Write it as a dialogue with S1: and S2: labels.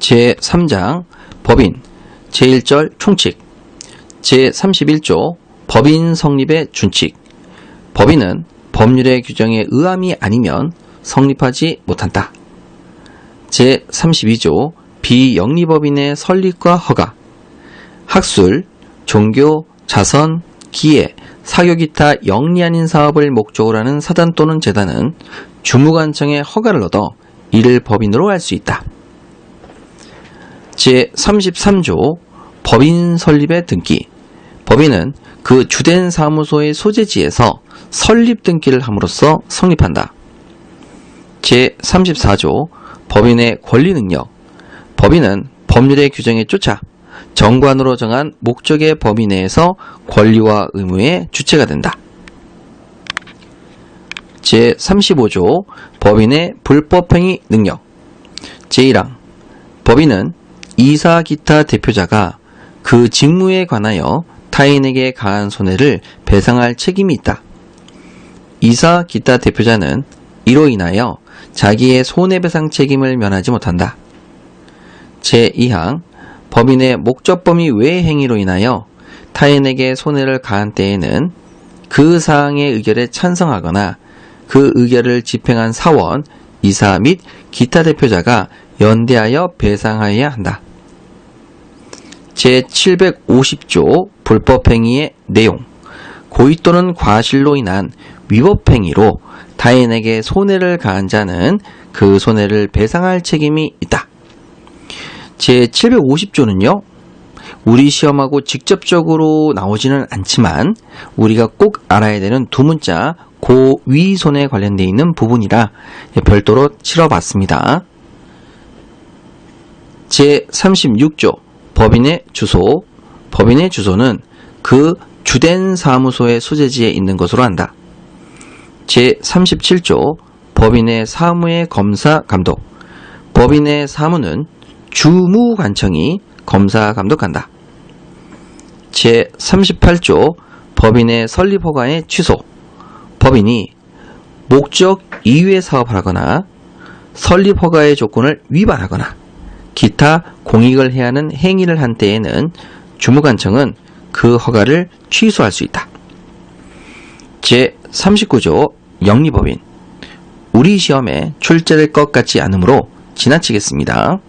S1: 제3장 법인 제1절 총칙 제31조 법인 성립의 준칙 법인은 법률의 규정에 의함이 아니면 성립하지 못한다. 제32조 비영리법인의 설립과 허가 학술, 종교, 자선, 기회, 사교 기타 영리 아닌 사업을 목적으로 하는 사단 또는 재단은 주무관청의 허가를 얻어 이를 법인으로 할 수 있다. 제33조 법인 설립의 등기 법인은 그 주된 사무소의 소재지에서 설립 등기를 함으로써 성립한다. 제34조 법인의 권리 능력 법인은 법률의 규정에 쫓아 정관으로 정한 목적의 범위 내에서 권리와 의무의 주체가 된다. 제35조 법인의 불법행위 능력 제1항 법인은 이사 기타 대표자가 그 직무에 관하여 타인에게 가한 손해를 배상할 책임이 있다. 이사 기타 대표자는 이로 인하여 자기의 손해배상 책임을 면하지 못한다. 제2항 법인의 목적 범위 외의 행위로 인하여 타인에게 손해를 가한 때에는 그 사항의 의결에 찬성하거나 그 의결을 집행한 사원, 이사 및 기타 대표자가 연대하여 배상하여야 한다. 제750조 불법행위의 내용 고의 또는 과실로 인한 위법행위로 타인에게 손해를 가한 자는 그 손해를 배상할 책임이 있다. 제750조는요. 우리 시험하고 직접적으로 나오지는 않지만 우리가 꼭 알아야 되는 두 문자 고위손에 관련되어 있는 부분이라 별도로 치러봤습니다. 제36조 법인의 주소 법인의 주소는 그 주된 사무소의 소재지에 있는 것으로 한다. 제37조 법인의 사무의 검사 감독 법인의 사무는 주무관청이 검사 감독한다. 제38조 법인의 설립 허가의 취소 법인이 목적 이외의 사업을 하거나 설립 허가의 조건을 위반하거나 기타 공익을 해야 하는 행위를 한 때에는 주무관청은 그 허가를 취소할 수 있다. 제39조 영리법인 우리 시험에 출제될 것 같지 않으므로 지나치겠습니다.